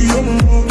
que eu